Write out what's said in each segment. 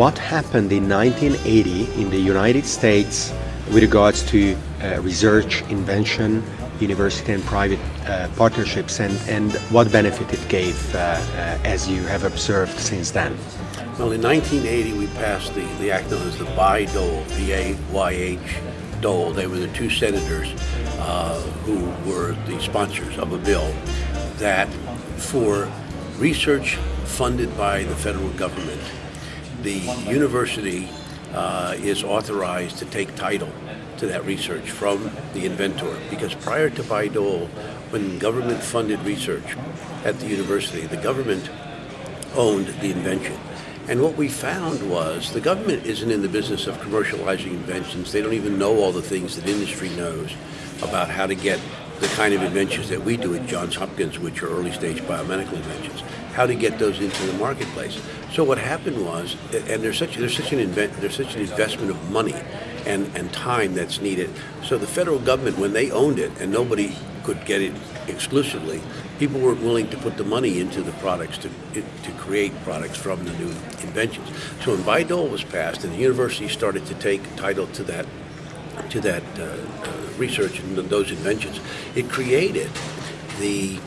what happened in 1980 in the United States with regards to uh, research, invention, university and private uh, partnerships and, and what benefit it gave uh, uh, as you have observed since then? Well, in 1980, we passed the, the act known as the Bayh-Dole, B-A-Y-H, Dole. They were the two senators uh, who were the sponsors of a bill that for research funded by the federal government, the university uh, is authorized to take title to that research from the inventor. Because prior to Bayh-Dole, when government funded research at the university, the government owned the invention. And what we found was the government isn't in the business of commercializing inventions. They don't even know all the things that industry knows about how to get the kind of inventions that we do at Johns Hopkins, which are early stage biomedical inventions, how to get those into the marketplace. So what happened was, and there's such there's such an invent, there's such an investment of money and, and time that's needed. So the federal government, when they owned it, and nobody could get it exclusively, people weren't willing to put the money into the products to to create products from the new inventions. So when Bayh-Dole was passed, and the university started to take title to that to that uh, uh, research and those inventions, it created the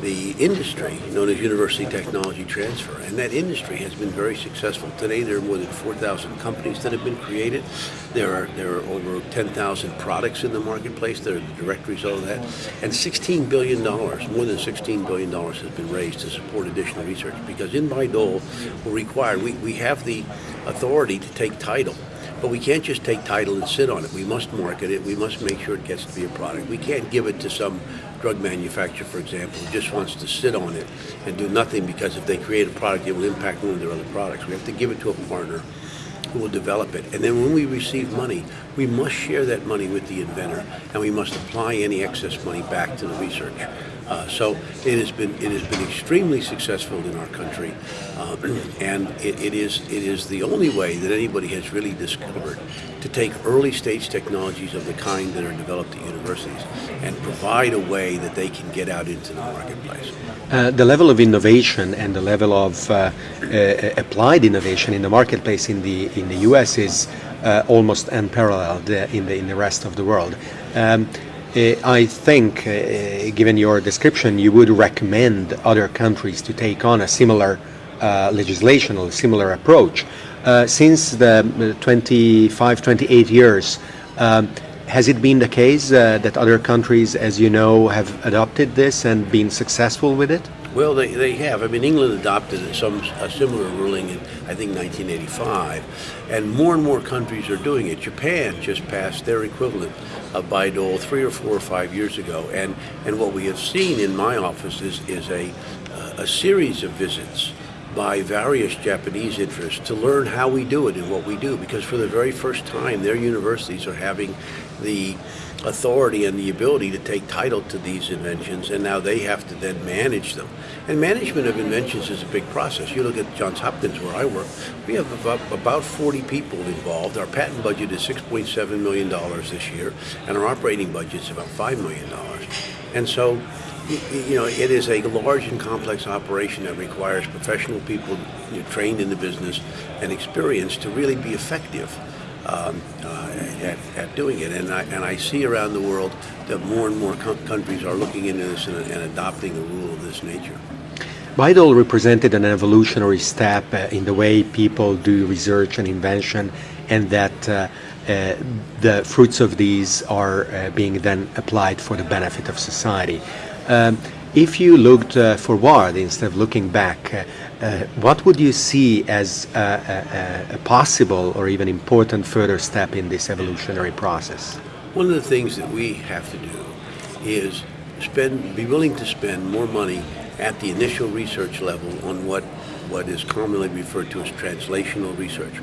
the industry known as university technology transfer. And that industry has been very successful. Today there are more than 4,000 companies that have been created. There are, there are over 10,000 products in the marketplace that are the direct result of that. And $16 billion, more than $16 billion has been raised to support additional research because in Bayh-Dole we're required, we, we have the authority to take title but we can't just take title and sit on it. We must market it. We must make sure it gets to be a product. We can't give it to some drug manufacturer, for example, who just wants to sit on it and do nothing because if they create a product, it will impact one of their other products. We have to give it to a partner who will develop it. And then when we receive money, we must share that money with the inventor, and we must apply any excess money back to the research. Uh, so it has been it has been extremely successful in our country, uh, and it, it is it is the only way that anybody has really discovered to take early stage technologies of the kind that are developed at universities and provide a way that they can get out into the marketplace. Uh, the level of innovation and the level of uh, uh, applied innovation in the marketplace in the in the U.S. is uh, almost unparalleled in the in the rest of the world. Um, I think, uh, given your description, you would recommend other countries to take on a similar uh, legislation or similar approach. since the 25, 28 years, um, has it been the case uh, that other countries, as you know, have adopted this and been successful with it? Well, they, they have. I mean, England adopted some a similar ruling in, I think, 1985, and more and more countries are doing it. Japan just passed their equivalent of Bayh-Dole three or four or five years ago, and, and what we have seen in my office is, is a, a series of visits by various Japanese interests to learn how we do it and what we do, because for the very first time, their universities are having the authority and the ability to take title to these inventions, and now they have to then manage them. And management of inventions is a big process. You look at Johns Hopkins, where I work, we have about, about 40 people involved. Our patent budget is $6.7 million this year, and our operating budget is about $5 million. And so, you know, it is a large and complex operation that requires professional people you know, trained in the business and experience to really be effective um, uh, at, at, doing it. And I, and I see around the world that more and more countries are looking into this and, and adopting a rule of this nature. Bayh-Dole represented an evolutionary step uh, in the way people do research and invention, and that uh, uh, the fruits of these are uh, being then applied for the benefit of society. Um, if you looked uh, forward instead of looking back, uh, Uh, what would you see as a, a, a, possible or even important further step in this evolutionary process? One of the things that we have to do is spend, be willing to spend more money at the initial research level on what, what is commonly referred to as translational research.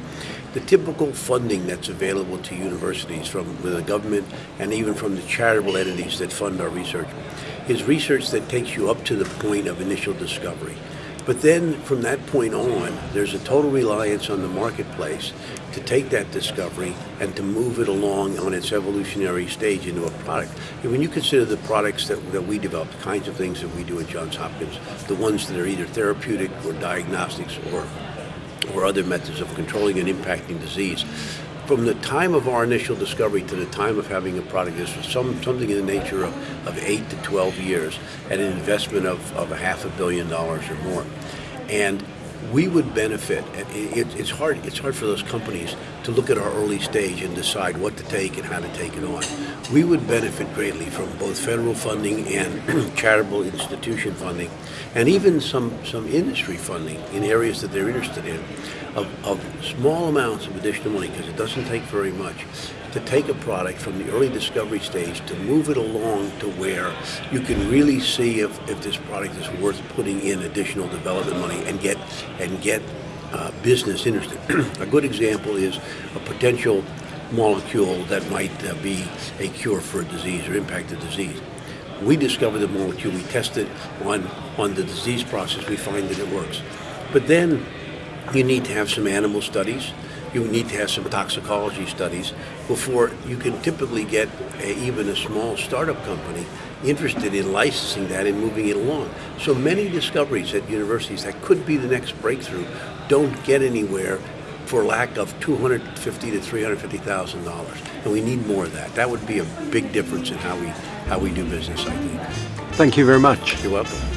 The typical funding that's available to universities from the government and even from the charitable entities that fund our research is research that takes you up to the point of initial discovery. But then from that point on, there's a total reliance on the marketplace to take that discovery and to move it along on its evolutionary stage into a product. And when you consider the products that, that we develop, the kinds of things that we do at Johns Hopkins, the ones that are either therapeutic or diagnostics or or other methods of controlling and impacting disease. From the time of our initial discovery to the time of having a product, was some, something in the nature of, of 8 to 12 years at an investment of, of a half a billion dollars or more. And we would benefit. It, it's hard. It's hard for those companies to look at our early stage and decide what to take and how to take it on. We would benefit greatly from both federal funding and charitable institution funding, and even some some industry funding in areas that they're interested in, of, of small amounts of additional money because it doesn't take very much to take a product from the early discovery stage to move it along to where you can really see if, if this product is worth putting in additional development money and get and get uh, business interested. a good example is a potential molecule that might uh, be a cure for a disease or impact a disease. We discover the molecule, we test it on, on the disease process, we find that it works. But then you need to have some animal studies, you need to have some toxicology studies before you can typically get a, even a small startup company interested in licensing that and moving it along. So many discoveries at universities that could be the next breakthrough don't get anywhere for lack of 250 to 350 thousand dollars, and we need more of that. That would be a big difference in how we how we do business. I think. Thank you very much. You're welcome.